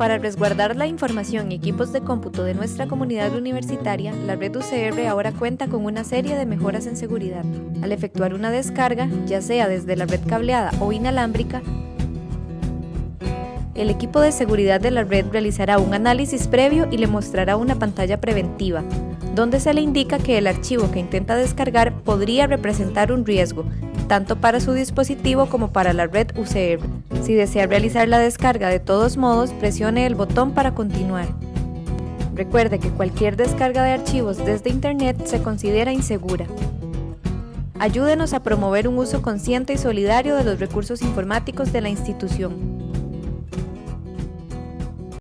Para resguardar la información y equipos de cómputo de nuestra comunidad universitaria, la red UCR ahora cuenta con una serie de mejoras en seguridad. Al efectuar una descarga, ya sea desde la red cableada o inalámbrica, el equipo de seguridad de la red realizará un análisis previo y le mostrará una pantalla preventiva, donde se le indica que el archivo que intenta descargar podría representar un riesgo, tanto para su dispositivo como para la red UCR. Si desea realizar la descarga de todos modos, presione el botón para continuar. Recuerde que cualquier descarga de archivos desde Internet se considera insegura. Ayúdenos a promover un uso consciente y solidario de los recursos informáticos de la institución.